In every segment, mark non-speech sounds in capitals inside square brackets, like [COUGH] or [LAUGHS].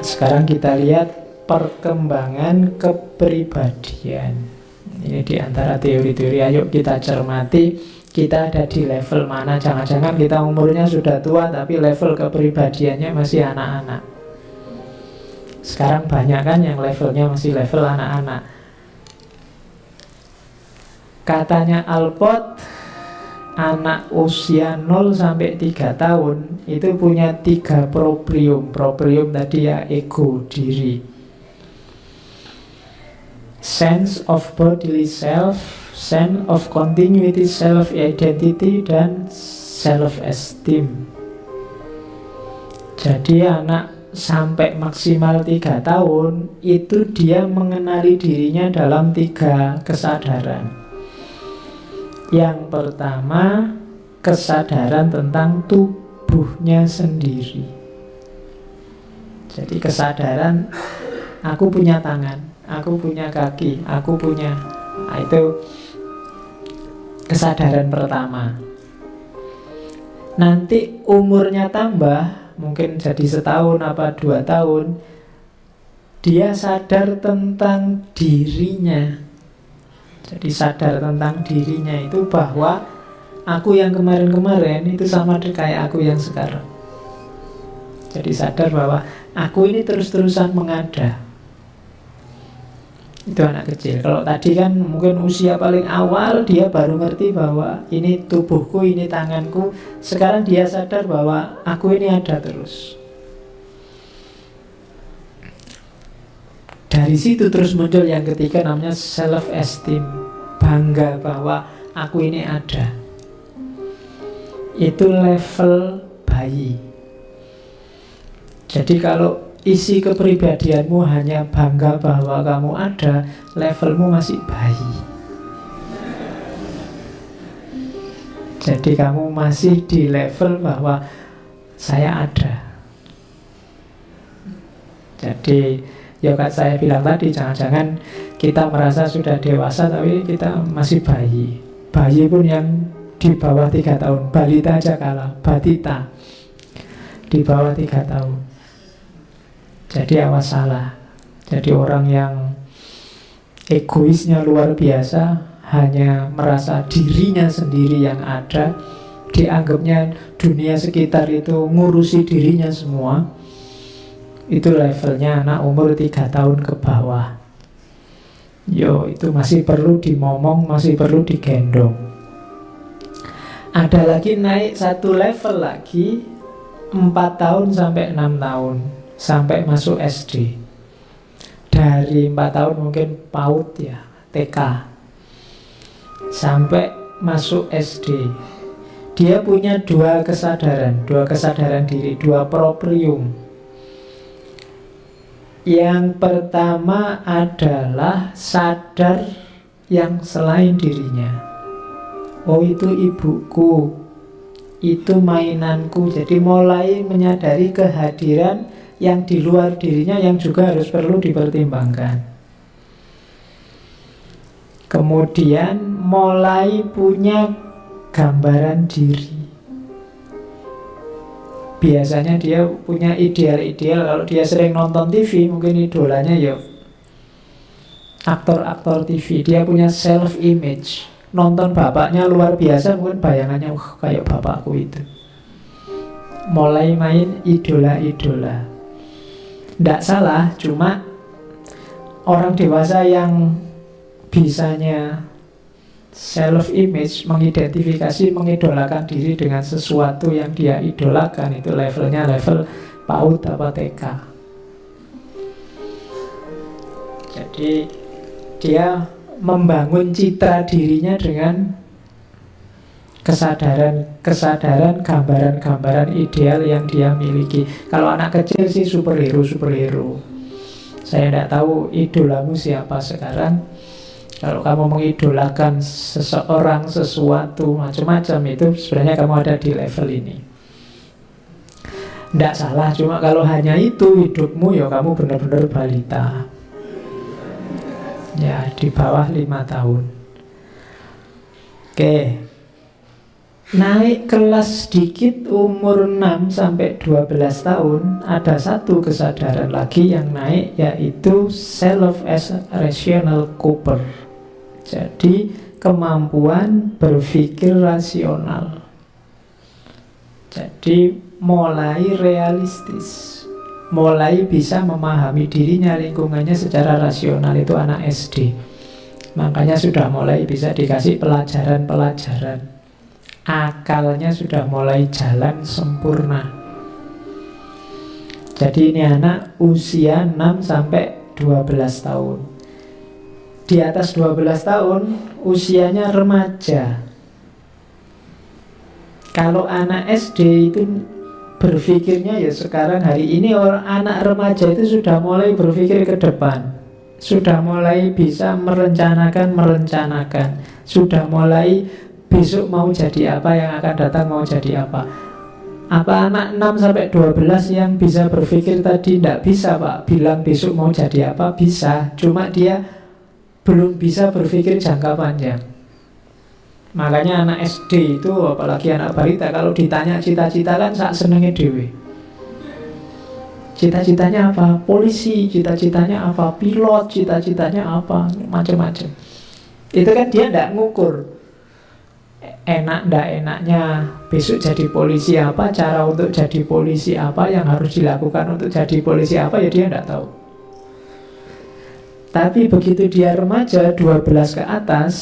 Sekarang kita lihat perkembangan kepribadian. Ini di antara teori-teori, ayo kita cermati kita ada di level mana. Jangan-jangan kita umurnya sudah tua tapi level kepribadiannya masih anak-anak. Sekarang banyak kan yang levelnya masih level anak-anak. Katanya Alpot, anak usia 0 sampai 3 tahun itu punya tiga proprium. Proprium tadi ya ego, diri. Sense of bodily self, sense of continuity self identity dan self esteem. Jadi anak sampai maksimal tiga tahun itu dia mengenali dirinya dalam tiga kesadaran. Yang pertama, kesadaran tentang tubuhnya sendiri. Jadi kesadaran aku punya tangan, aku punya kaki, aku punya nah, itu kesadaran pertama. Nanti umurnya tambah, mungkin jadi setahun apa dua tahun, dia sadar tentang dirinya jadi sadar tentang dirinya itu bahwa aku yang kemarin-kemarin itu sama kayak aku yang sekarang. Jadi sadar bahwa aku ini terus-terusan mengada. Itu anak kecil. Kalau tadi kan mungkin usia paling awal dia baru ngerti bahwa ini tubuhku, ini tanganku. Sekarang dia sadar bahwa aku ini ada terus. Dari situ terus muncul yang ketiga namanya self esteem. Bangga bahwa aku ini ada. Itu level bayi. Jadi kalau isi kepribadianmu hanya bangga bahwa kamu ada, levelmu masih bayi. Jadi kamu masih di level bahwa saya ada. Jadi Ya kan saya bilang tadi jangan-jangan kita merasa sudah dewasa tapi kita masih bayi. Bayi pun yang di bawah tiga tahun, balita aja kalah, batita di bawah tiga tahun. Jadi awas salah. Jadi orang yang egoisnya luar biasa, hanya merasa dirinya sendiri yang ada, dianggapnya dunia sekitar itu ngurusi dirinya semua itu levelnya anak umur 3 tahun ke bawah. Yo itu masih perlu dimomong, masih perlu digendong. Ada lagi naik satu level lagi 4 tahun sampai 6 tahun Sampai masuk SD Dari 4 tahun mungkin PAUD ya TK Sampai masuk SD Dia punya dua kesadaran Dua kesadaran diri Dua proprium yang pertama adalah sadar yang selain dirinya. Oh itu ibuku, itu mainanku. Jadi mulai menyadari kehadiran yang di luar dirinya yang juga harus perlu dipertimbangkan. Kemudian mulai punya gambaran diri biasanya dia punya ideal-ideal. Kalau dia sering nonton TV mungkin idolanya ya aktor-aktor TV dia punya self image nonton bapaknya luar biasa mungkin bayangannya uh, kayak bapakku itu. Mulai main idola-idola. Tidak salah cuma orang dewasa yang bisanya self image mengidentifikasi mengidolakan diri dengan sesuatu yang dia idolakan. Itu levelnya level PAUD apa TK jadi dia membangun citra dirinya dengan kesadaran kesadaran gambaran-gambaran ideal yang dia miliki. Kalau anak kecil sih superhero superhero. Saya tidak tahu idolamu siapa sekarang kalau kamu mengidolakan seseorang, sesuatu, macam-macam itu sebenarnya kamu ada di level ini. Tidak salah, cuma kalau hanya itu hidupmu ya kamu benar-benar balita. Ya, di bawah lima tahun. Oke. Naik kelas sedikit umur 6 sampai 12 tahun ada satu kesadaran lagi yang naik yaitu self as rational cooper. Jadi kemampuan berpikir rasional. Jadi mulai realistis, mulai bisa memahami dirinya lingkungannya secara rasional itu anak SD. Makanya sudah mulai bisa dikasih pelajaran-pelajaran akalnya sudah mulai jalan sempurna. Jadi ini anak usia 6 sampai 12 tahun. Di atas 12 tahun usianya remaja. Kalau anak SD itu berpikirnya ya sekarang hari ini orang anak remaja itu sudah mulai berpikir ke depan. Sudah mulai bisa merencanakan merencanakan. Sudah mulai besok mau jadi apa, yang akan datang mau jadi apa. Apa anak 6 sampai 12 yang bisa berpikir tadi tidak bisa, Pak. Bilang besok mau jadi apa bisa, cuma dia belum bisa berpikir jangka panjang. Makanya anak SD itu apalagi anak balita kalau ditanya cita-cita kan saat senengnya dewe. Cita-citanya apa? Polisi, cita-citanya apa? Pilot, cita-citanya apa? Macam-macam. Itu kan dia tidak ngukur enak ndak enaknya besok jadi polisi apa cara untuk jadi polisi apa yang harus dilakukan untuk jadi polisi apa ya dia ndak tahu tapi begitu dia remaja 12 ke atas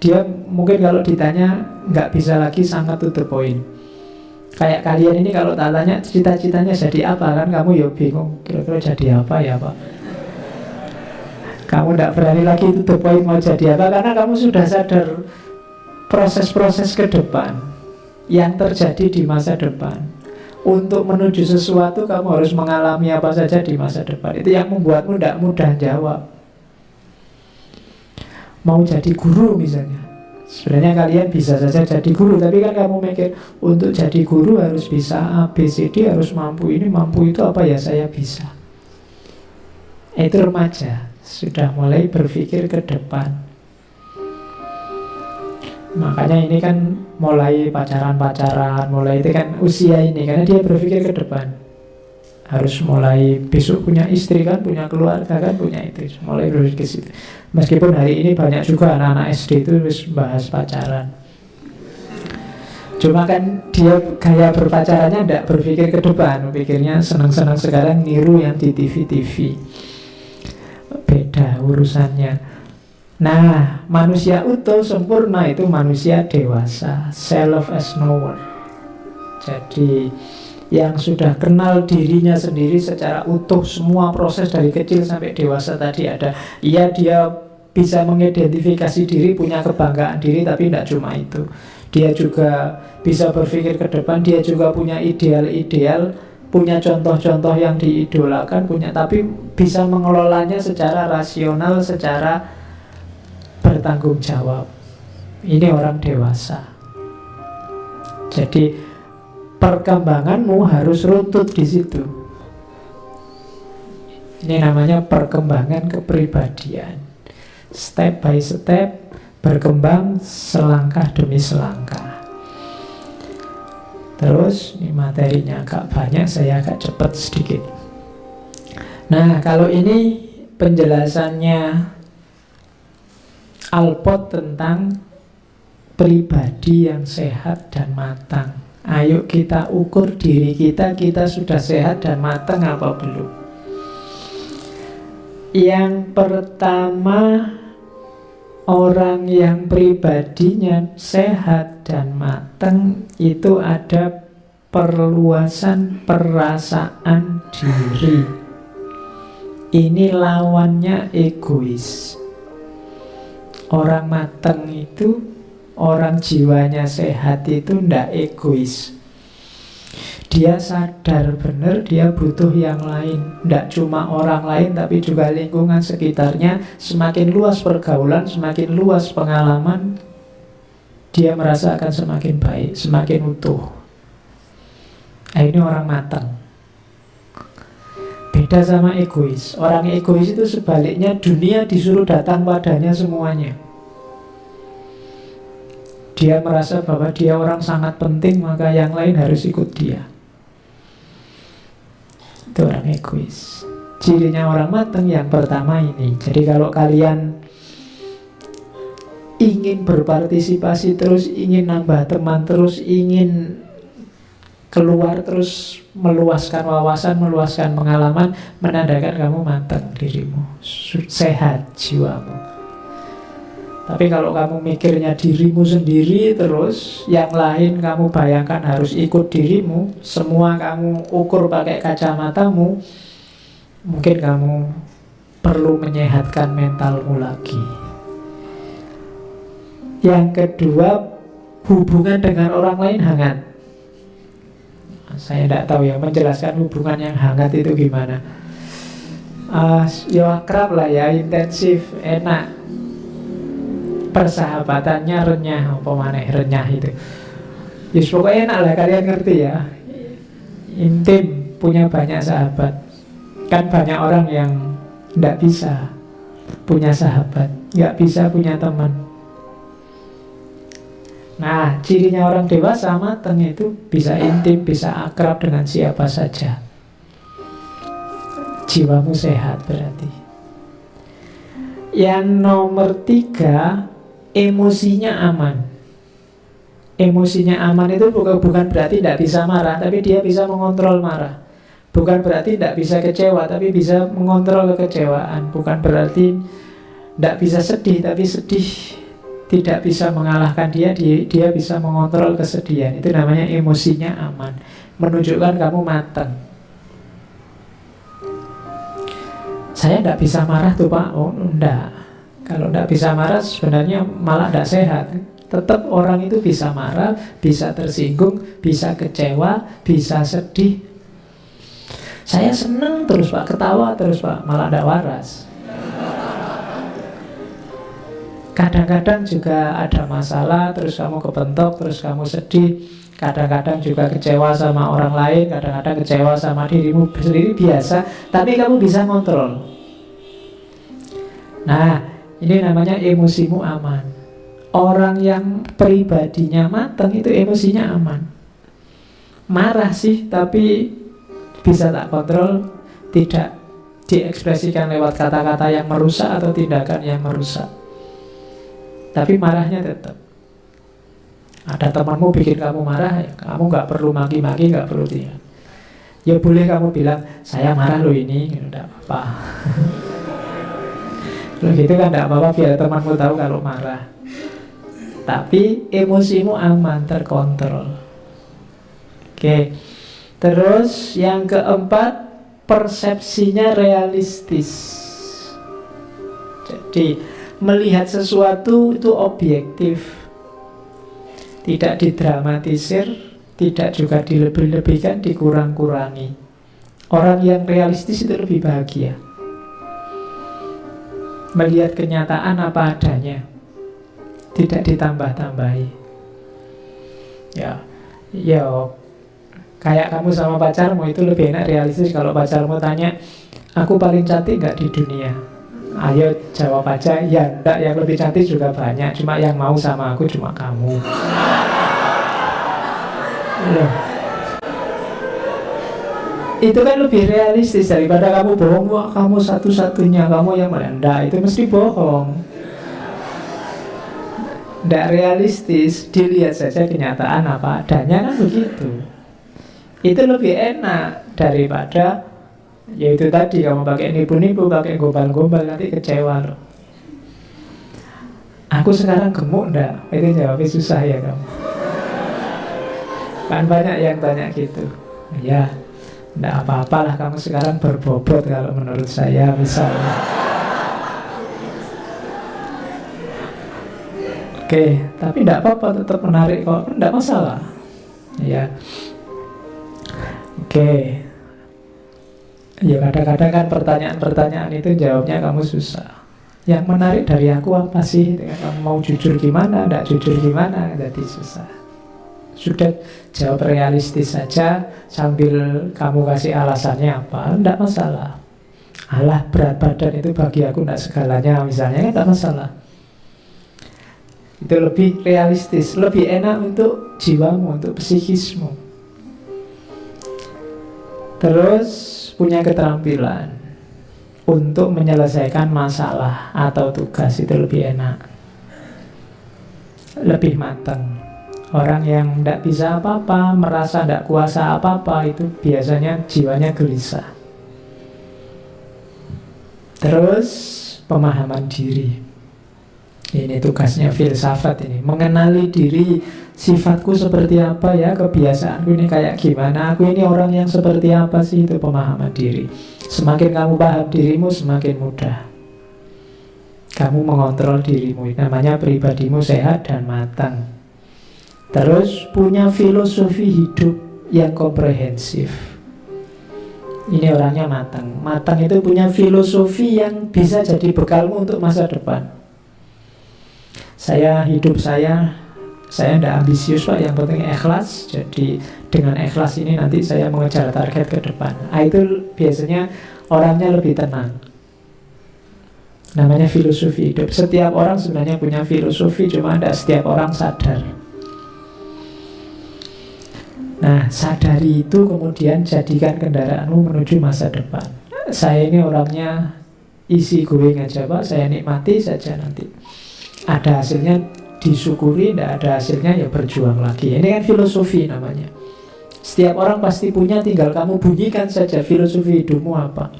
dia mungkin kalau ditanya nggak bisa lagi sangat tutup poin kayak kalian ini kalau tak tanya cita-citanya jadi apa kan kamu ya bingung kira-kira jadi apa ya pak kamu tidak berani lagi tutup poin mau jadi apa karena kamu sudah sadar proses-proses ke depan yang terjadi di masa depan. Untuk menuju sesuatu kamu harus mengalami apa saja di masa depan. Itu yang membuatmu tidak mudah jawab. Mau jadi guru misalnya. Sebenarnya kalian bisa saja jadi guru, tapi kan kamu mikir untuk jadi guru harus bisa A, B, C, D, harus mampu ini, mampu itu apa ya saya bisa. Itu remaja, sudah mulai berpikir ke depan. Makanya ini kan mulai pacaran-pacaran, mulai itu kan usia ini karena dia berpikir ke depan. Harus mulai besok punya istri kan, punya keluarga kan, punya itu. Mulai berpikir ke situ. Meskipun hari ini banyak juga anak-anak SD itu bahas pacaran. Cuma kan dia gaya berpacarannya tidak berpikir ke depan, pikirnya senang-senang sekarang niru yang di TV-TV. Beda urusannya. Nah, manusia utuh sempurna itu manusia dewasa, self as knower. Jadi yang sudah kenal dirinya sendiri secara utuh semua proses dari kecil sampai dewasa tadi ada. Iya dia bisa mengidentifikasi diri, punya kebanggaan diri, tapi tidak cuma itu. Dia juga bisa berpikir ke depan, dia juga punya ideal-ideal, punya contoh-contoh yang diidolakan, punya tapi bisa mengelolanya secara rasional, secara bertanggung jawab. Ini orang dewasa. Jadi perkembanganmu harus runtut di situ. Ini namanya perkembangan kepribadian. Step by step berkembang selangkah demi selangkah. Terus ini materinya agak banyak, saya agak cepat sedikit. Nah, kalau ini penjelasannya Alpot tentang pribadi yang sehat dan matang. Ayo kita ukur diri kita, kita sudah sehat dan matang apa belum? Yang pertama, orang yang pribadinya sehat dan matang itu ada perluasan perasaan diri. Ini lawannya egois. Orang mateng itu Orang jiwanya sehat itu ndak egois. Dia sadar benar dia butuh yang lain. Ndak cuma orang lain tapi juga lingkungan sekitarnya. Semakin luas pergaulan, semakin luas pengalaman Dia merasa akan semakin baik, semakin utuh. Nah ini orang matang Beda sama egois. Orang egois itu sebaliknya dunia disuruh datang padanya semuanya. Dia merasa bahwa dia orang sangat penting, maka yang lain harus ikut dia. Itu orang egois. Cirinya orang mateng yang pertama ini. Jadi kalau kalian ingin berpartisipasi terus, ingin nambah teman terus, ingin keluar terus meluaskan wawasan, meluaskan pengalaman, menandakan kamu matang dirimu, sehat jiwamu. Tapi kalau kamu mikirnya dirimu sendiri terus, yang lain kamu bayangkan harus ikut dirimu, semua kamu ukur pakai kacamatamu, mungkin kamu perlu menyehatkan mentalmu lagi. Yang kedua, hubungan dengan orang lain hangat. Saya tidak tahu ya menjelaskan hubungan yang hangat itu gimana. Uh, ya akrab lah ya, intensif, enak. Persahabatannya renyah apa mana renyah itu. Ya yes, pokoknya enak lah kalian ngerti ya. Intim punya banyak sahabat. Kan banyak orang yang tidak bisa punya sahabat nggak bisa punya teman Nah, cirinya orang dewasa mateng itu bisa intim, bisa akrab dengan siapa saja. Jiwamu sehat berarti. Yang nomor tiga, emosinya aman. Emosinya aman itu bukan, bukan berarti tidak bisa marah, tapi dia bisa mengontrol marah. Bukan berarti tidak bisa kecewa, tapi bisa mengontrol kekecewaan. Bukan berarti tidak bisa sedih, tapi sedih tidak bisa mengalahkan dia, dia, dia bisa mengontrol kesedihan. Itu namanya emosinya aman. Menunjukkan kamu matang. Saya tidak bisa marah tuh pak, oh enggak kalau tidak bisa marah sebenarnya malah tidak sehat. Tetap orang itu bisa marah, bisa tersinggung, bisa kecewa, bisa sedih. Saya seneng terus pak, ketawa terus pak, malah tidak waras. Kadang-kadang juga ada masalah, terus kamu kebentok, terus kamu sedih. Kadang-kadang juga kecewa sama orang lain, kadang-kadang kecewa sama dirimu sendiri biasa, tapi kamu bisa kontrol. Nah, ini namanya emosimu aman. Orang yang pribadinya matang itu emosinya aman. Marah sih, tapi bisa tak kontrol, tidak diekspresikan lewat kata-kata yang merusak atau tindakan yang merusak. Tapi marahnya tetap. Ada temanmu bikin kamu marah, ya kamu nggak perlu maki-maki, nggak perlu tidak. Ya boleh kamu bilang, saya marah loh ini, tidak apa-apa. [LAUGHS] Kalau gitu kan tidak apa-apa biar temanmu tahu kalau marah. Tapi emosimu aman, terkontrol. Oke. Terus yang keempat, persepsinya realistis. Jadi melihat sesuatu itu objektif. Tidak didramatisir, tidak juga dilebih-lebihkan, dikurang-kurangi. Orang yang realistis itu lebih bahagia melihat kenyataan apa adanya tidak ditambah-tambahi ya ya kayak kamu sama pacarmu itu lebih enak realistis kalau pacarmu tanya aku paling cantik nggak di dunia ayo jawab aja. Ya enggak yang lebih cantik juga banyak. Cuma yang mau sama aku cuma kamu. Ya itu kan lebih realistis daripada kamu bohong. Wah kamu satu-satunya kamu yang melanda itu mesti bohong. Tidak realistis. Dilihat saja kenyataan apa adanya kan begitu. Itu lebih enak daripada yaitu tadi kamu pakai nipu-nipu pakai gombal-gombal nanti kecewa loh aku sekarang gemuk ndak itu jawabnya susah ya kamu kan banyak yang tanya gitu ya tidak apa-apalah kamu sekarang berbobot kalau menurut saya misalnya. Oke, tapi tidak apa-apa tetap menarik kok, tidak masalah. Ya. Oke. Ya kadang-kadang kan pertanyaan-pertanyaan itu jawabnya kamu susah. Yang menarik dari aku apa sih? Kamu mau jujur gimana, tidak jujur gimana, jadi susah. Sudah jawab realistis saja sambil kamu kasih alasannya apa, tidak masalah. Allah berat badan itu bagi aku tidak segalanya misalnya, tidak masalah. Itu lebih realistis, lebih enak untuk jiwamu, untuk psikismu. Terus punya keterampilan untuk menyelesaikan masalah atau tugas itu lebih enak. Lebih matang. Orang yang tidak bisa apa-apa, merasa tidak kuasa apa-apa, itu biasanya jiwanya gelisah. Terus pemahaman diri. Ini tugasnya filsafat ini Mengenali diri Sifatku seperti apa ya? Kebiasaanku ini kayak gimana? Aku ini orang yang seperti apa sih? Itu pemahaman diri. Semakin kamu paham dirimu semakin mudah. Kamu mengontrol dirimu. Namanya pribadimu sehat dan matang. Terus punya filosofi hidup yang komprehensif. Ini orangnya matang. Matang itu punya filosofi yang bisa jadi bekalmu untuk masa depan. Saya hidup saya saya tidak ambisius pak. Yang penting ikhlas. Jadi dengan ikhlas ini nanti saya mengejar target ke depan. Nah, itu biasanya orangnya lebih tenang. Namanya filosofi hidup. Setiap orang sebenarnya punya filosofi cuma tidak setiap orang sadar. Nah sadari itu kemudian jadikan kendaraanmu menuju masa depan. Saya ini orangnya isi going aja pak. Saya nikmati saja nanti. Ada hasilnya disyukuri, tidak ada hasilnya ya berjuang lagi. Ini kan filosofi namanya. Setiap orang pasti punya, tinggal kamu bunyikan saja filosofi hidupmu apa.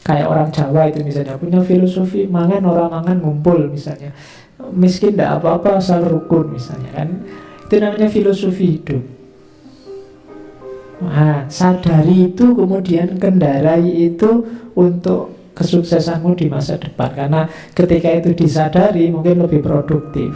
Kayak orang Jawa itu misalnya punya filosofi mangan orang mangan ngumpul misalnya. Miskin tidak apa-apa asal rukun misalnya kan. Itu namanya filosofi hidup. Nah, sadari itu kemudian kendarai itu untuk kesuksesanmu di masa depan. Karena ketika itu disadari mungkin lebih produktif